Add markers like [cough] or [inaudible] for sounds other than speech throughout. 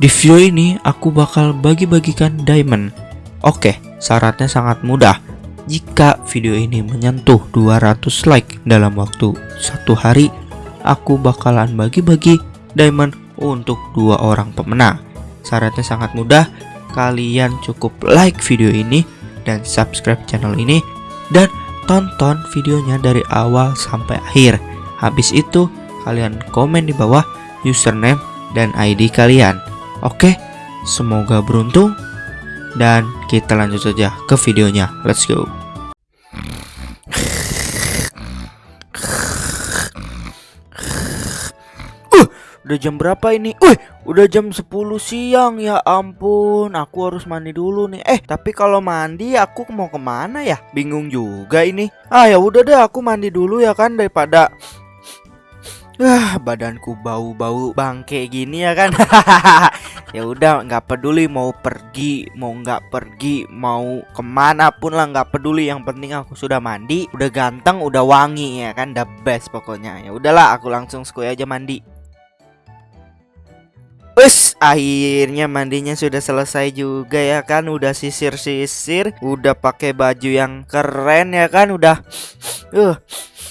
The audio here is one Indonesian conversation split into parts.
Di video ini aku bakal bagi-bagikan diamond. Oke, syaratnya sangat mudah. Jika video ini menyentuh 200 like dalam waktu satu hari, aku bakalan bagi-bagi diamond untuk dua orang pemenang. Syaratnya sangat mudah. Kalian cukup like video ini dan subscribe channel ini dan tonton videonya dari awal sampai akhir. Habis itu, kalian komen di bawah username dan ID kalian. Oke, semoga beruntung dan kita lanjut saja ke videonya. Let's go. Uh, udah jam berapa ini? Wih, udah jam 10 siang ya ampun. Aku harus mandi dulu nih. Eh, tapi kalau mandi aku mau ke mana ya? Bingung juga ini. Ah ya udah deh, aku mandi dulu ya kan daripada Ah, badanku bau-bau bangke gini ya kan. [laughs] ya udah, nggak peduli mau pergi, mau nggak pergi, mau ke mana pun lah nggak peduli. Yang penting aku sudah mandi, udah ganteng, udah wangi ya kan, the best pokoknya. Ya udahlah, aku langsung skuy aja mandi. Wes, akhirnya mandinya sudah selesai juga ya kan, udah sisir-sisir, udah pakai baju yang keren ya kan, udah [sniffs] uh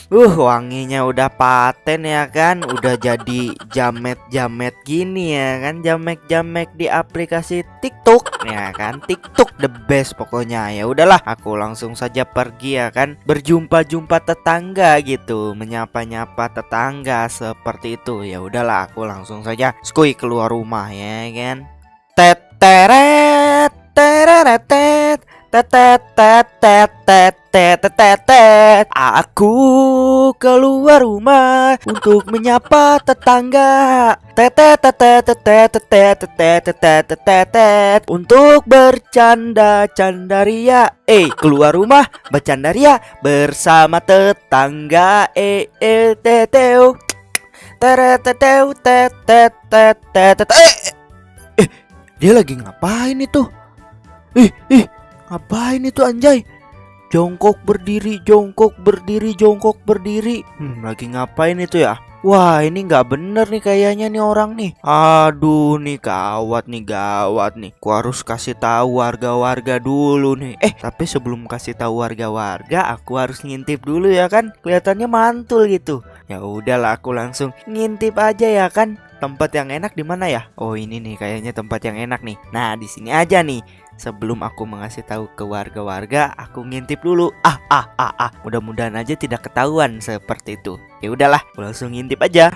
Uh, wanginya udah paten ya kan, udah jadi jamet-jamet gini ya kan, jamet-jamet di aplikasi TikTok ya kan, TikTok the best pokoknya. Ya udahlah, aku langsung saja pergi ya kan, berjumpa-jumpa tetangga gitu, menyapa-nyapa tetangga seperti itu. Ya udahlah, aku langsung saja skui keluar rumah ya kan. Teteret, tereret, tetet tetet tetet aku keluar rumah untuk menyapa tetangga. Untuk bercanda candaria eh keluar rumah bercandaria bersama tetangga. Eh eh teteu tetet eh eh dia lagi ngapain itu? Ih ih Ngapain itu anjay? Jongkok berdiri, jongkok berdiri, jongkok berdiri. Hmm, lagi ngapain itu ya? Wah, ini nggak bener nih kayaknya nih orang nih. Aduh, nih gawat nih, gawat nih. Ku harus kasih tahu warga-warga dulu nih. Eh, tapi sebelum kasih tahu warga-warga, aku harus ngintip dulu ya kan? Kelihatannya mantul gitu. Ya udahlah, aku langsung ngintip aja ya kan. Tempat yang enak di mana ya? Oh, ini nih kayaknya tempat yang enak nih. Nah, di sini aja nih. Sebelum aku mengasih tahu ke warga-warga, aku ngintip dulu. Ah, ah, ah, ah. Mudah-mudahan aja tidak ketahuan seperti itu. Ya udahlah, aku langsung ngintip aja.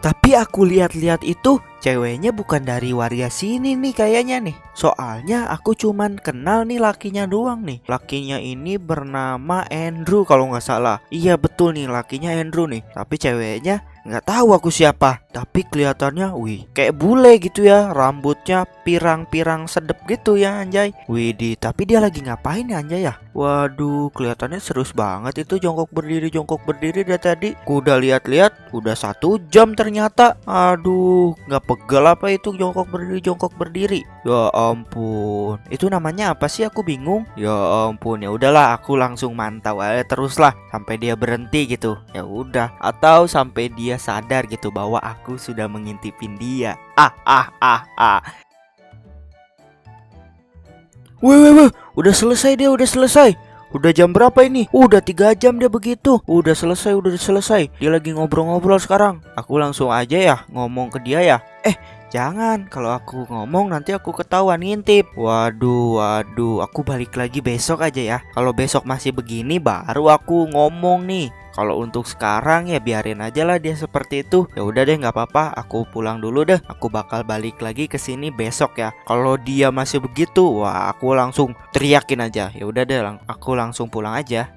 Tapi aku lihat-lihat itu ceweknya bukan dari warga sini nih kayaknya nih. Soalnya aku cuman kenal nih lakinya doang nih. Lakinya ini bernama Andrew kalau nggak salah. Iya betul nih lakinya Andrew nih. Tapi ceweknya nggak tahu aku siapa tapi kelihatannya wih kayak bule gitu ya rambutnya pirang-pirang sedep gitu ya anjay wih di tapi dia lagi ngapain ya anjay ya waduh kelihatannya serius banget itu jongkok berdiri jongkok berdiri dari tadi Ku udah lihat-lihat udah satu jam ternyata aduh nggak pegal apa itu jongkok berdiri jongkok berdiri ya ampun itu namanya apa sih aku bingung ya ampun ya udahlah aku langsung mantau aja terus lah sampai dia berhenti gitu ya udah atau sampai dia sadar gitu bahwa aku sudah mengintipin dia. Ah ah ah ah. Weh weh weh, udah selesai dia, udah selesai. Udah jam berapa ini? Udah tiga jam dia begitu. Udah selesai, udah selesai. Dia lagi ngobrol-ngobrol sekarang. Aku langsung aja ya ngomong ke dia ya. Eh, Jangan, kalau aku ngomong nanti aku ketahuan ngintip. Waduh, waduh, aku balik lagi besok aja ya. Kalau besok masih begini baru aku ngomong nih. Kalau untuk sekarang ya biarin aja lah dia seperti itu. Ya udah deh nggak apa-apa, aku pulang dulu deh. Aku bakal balik lagi ke sini besok ya. Kalau dia masih begitu, wah aku langsung teriakin aja. Ya udah deh, aku langsung pulang aja.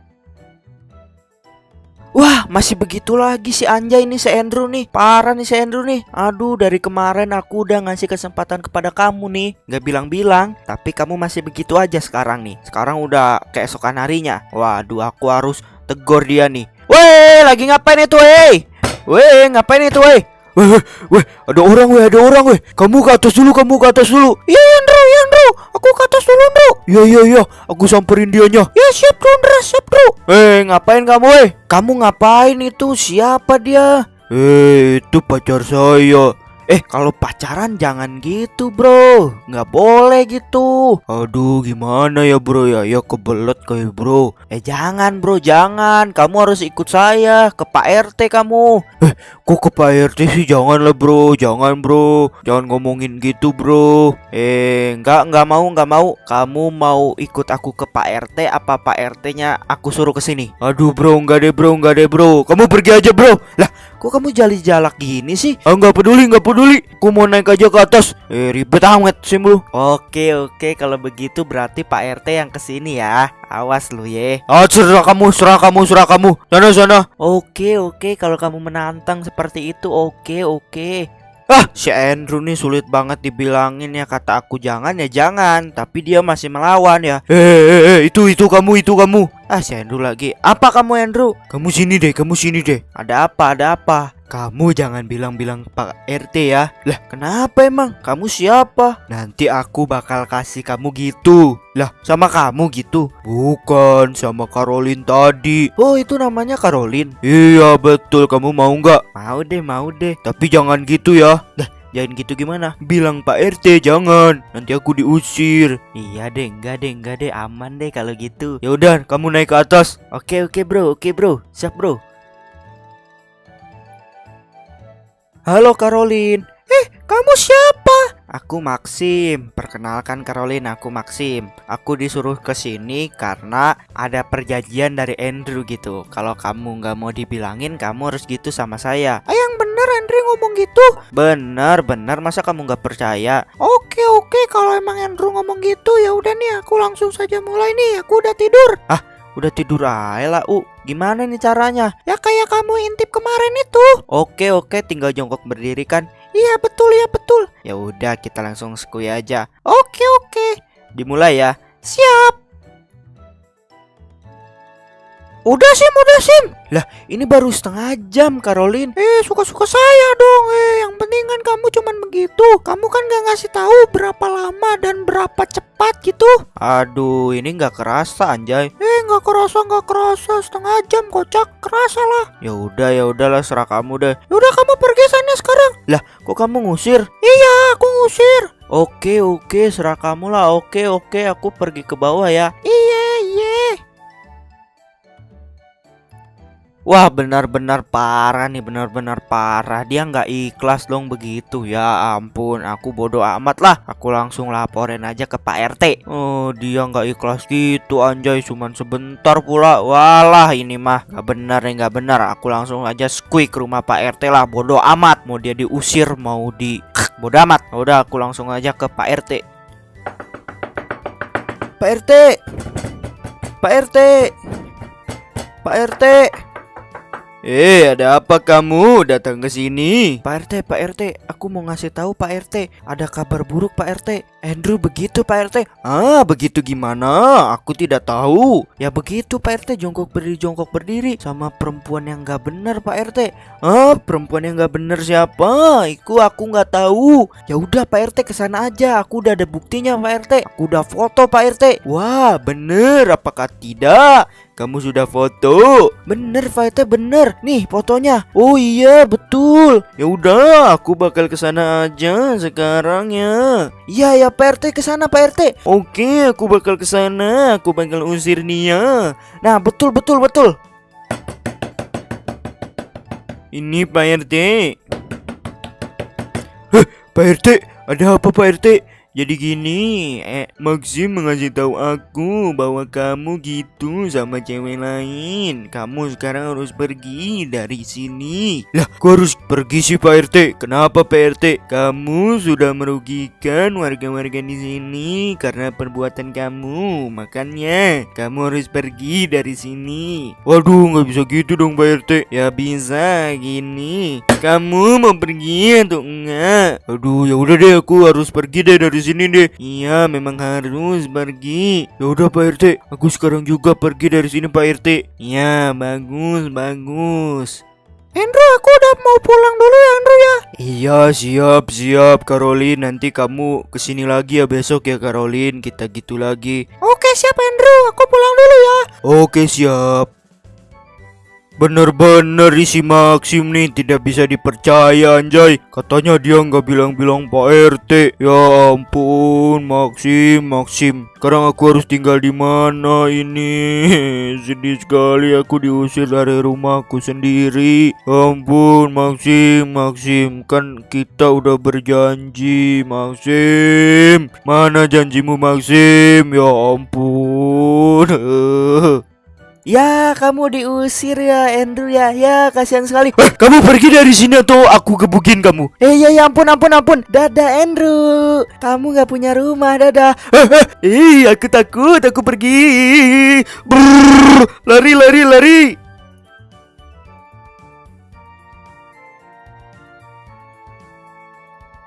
Wah masih begitu lagi si Anjay ini si Andrew nih. Parah nih si Andrew nih. Aduh dari kemarin aku udah ngasih kesempatan kepada kamu nih. Gak bilang-bilang Tapi kamu masih begitu aja sekarang nih. Sekarang udah keesokan harinya. Waduh aku harus tegur dia nih. Weh lagi ngapain itu weh? Weh ngapain itu weh Weh, weh, weh, ada orang weh, ada orang weh. Kamu ke atas dulu, kamu ke atas dulu. Iya, Andrew, iya, Andrew. Aku ke atas dulu, Andrew. Iya, iya, iya. Aku samperin dianya. Ya, siap, Andrew, siap, Andrew. Eh, ngapain kamu, weh? Kamu ngapain itu? Siapa dia? Eh, itu pacar saya. Eh kalau pacaran jangan gitu bro. Nggak boleh gitu. Aduh gimana ya bro? Ya Ya kebelet kayak bro. Eh jangan bro jangan. Kamu harus ikut saya Ke Pak RT kamu. Eh kok ke Pak RT sih? Jangan lah bro. Jangan bro. Jangan ngomongin gitu bro. Eh nggak nggak mau nggak mau. Kamu mau ikut aku ke Pak RT Apa Pak RT nya aku suruh ke sini? Aduh bro. Nggak deh bro. Nggak deh bro. Kamu pergi aja bro. Lah Kok kamu jali jalak gini sih? Ah peduli nggak peduli. Aku mau naik aja ke atas. Eh ribet amat sih lu. Oke oke kalau begitu berarti Pak RT yang ke sini ya. Awas lu ye. Ah serah kamu serah kamu serah kamu. Sana sana. Oke oke kalau kamu menantang seperti itu oke oke. Ah, si Andrew nih sulit banget dibilangin ya kata aku jangan ya jangan, tapi dia masih melawan ya. Eh, eh, eh, itu itu kamu itu kamu. Ah, si Andrew lagi. Apa kamu Andrew? Kamu sini deh, kamu sini deh. Ada apa? Ada apa? Kamu jangan bilang-bilang Pak RT ya. Lah, kenapa emang? Kamu siapa? Nanti aku bakal kasih kamu gitu. Lah, sama kamu gitu? Bukan, sama Caroline tadi. Oh, itu namanya Caroline. Iya, betul. Kamu mau nggak? Mau deh, mau deh. Tapi jangan gitu ya. Lah, Jangan gitu gimana? Bilang Pak RT jangan. Nanti aku diusir. Iya deh, enggak deh, enggak deh, aman deh kalau gitu. Ya udah, kamu naik ke atas. Oke, oke, Bro. Oke, Bro. Siap, Bro. Halo Caroline. Eh, kamu siapa? Aku Maxim. Perkenalkan Caroline, aku Maxim. Aku disuruh ke sini karena ada perjanjian dari Andrew gitu. Kalau kamu nggak mau dibilangin, kamu harus gitu sama saya. Ah, yang bener Andrew ngomong gitu? Bener, bener. Masa kamu nggak percaya? Oke, oke. Kalau emang Andrew ngomong gitu, ya udah nih. Aku langsung saja mulai nih. Aku udah tidur. Ah, Udah tidur aja lah, U. Gimana nih caranya? Ya kayak kamu intip kemarin itu. Oke, oke, tinggal jongkok berdiri kan? Iya, betul ya, betul. Ya udah, kita langsung skui aja. Oke, oke. Dimulai ya. Siap. Udah sim, udah sim. Lah, ini baru setengah jam, Caroline. Eh, suka-suka saya dong. Eh, yang penting kan kamu cuman begitu. Kamu kan gak ngasih tahu berapa lama dan berapa cepat gitu. Aduh, ini nggak kerasa, anjay. Eh, nggak kerasa, nggak kerasa. Setengah jam, kocak. Kerasa lah. Ya udah, ya udahlah, serah kamu deh. Ya udah, kamu pergi sana sekarang. Lah, kok kamu ngusir? Iya, aku ngusir. Oke, oke, serah kamu lah. Oke, oke, aku pergi ke bawah ya. Iya. Wah benar-benar parah nih benar-benar parah. Dia nggak ikhlas dong begitu. Ya ampun aku bodoh amat lah. Aku langsung laporin aja ke Pak RT Oh dia nggak ikhlas gitu anjay. Cuman sebentar pula. Walah ini mah nggak benar nih nggak benar. Aku langsung aja squeak ke rumah Pak RT lah. Bodoh amat. Mau dia diusir mau di [clears throat] Bodoh amat. Udah aku langsung aja ke Pak RT Pak RT Pak RT Pak RT Eh, ada apa kamu datang ke sini? Pak RT, Pak RT, aku mau ngasih tahu Pak RT, ada kabar buruk Pak RT. Andrew begitu Pak RT. Ah, begitu gimana? Aku tidak tahu. Ya begitu Pak RT, jongkok berdiri, jongkok berdiri sama perempuan yang nggak benar Pak RT. Ah, perempuan yang nggak benar siapa? Iku aku nggak tahu. Ya udah Pak RT ke sana aja. Aku udah ada buktinya Pak RT. Aku udah foto Pak RT. Wah, bener. Apakah tidak? Kamu sudah foto? Bener, Faite bener. Nih fotonya. Oh iya, betul. Ya udah, aku bakal ke sana aja sekarang ya. Iya ya, Pak RT ke sana, Pak RT. Oke, aku bakal ke sana. Aku bakal usir dia. Nah, betul betul betul. Ini Pak RT. Heh, Pak RT, ada apa Pak RT? Jadi gini, eh, Maxim mengasih tahu aku bahwa kamu gitu sama cewek lain. Kamu sekarang harus pergi dari sini. Lah, kok harus pergi sih Pak RT? Kenapa Pak RT? Kamu sudah merugikan warga-warga di sini karena perbuatan kamu. Makanya kamu harus pergi dari sini. Waduh, nggak bisa gitu dong Pak RT. Ya bisa gini. Kamu mau pergi atau enggak? Aduh, ya udah deh aku harus pergi deh dari sini deh. Iya, memang harus pergi. Ya udah Pak RT, aku sekarang juga pergi dari sini Pak RT. Iya, bagus, bagus. Andrew, aku udah mau pulang dulu ya Andrew ya. Iya, siap, siap Caroline. Nanti kamu ke sini lagi ya besok ya Caroline. Kita gitu lagi. Oke, siap Andrew. Aku pulang dulu ya. Oke, siap. Bener-bener isi Maxim nih tidak bisa dipercaya anjay. Katanya dia nggak bilang-bilang Pak RT Ya ampun Maxim Maxim Sekarang aku harus tinggal di mana ini? [laughs] Sedih sekali aku diusir dari rumahku sendiri. Ampun Maxim Maxim Kan kita udah berjanji Maxim Mana janjimu Maxim Ya ampun [laughs] Ya, kamu diusir ya, Andrew ya. Ya, kasihan sekali. Eh, kamu pergi dari sini atau aku gebukin kamu? Eh, ya, ya ampun, ampun, ampun. Dadah, Andrew. Kamu nggak punya rumah, dadah. Eh, aku takut, aku pergi. Brrr, lari, lari, lari.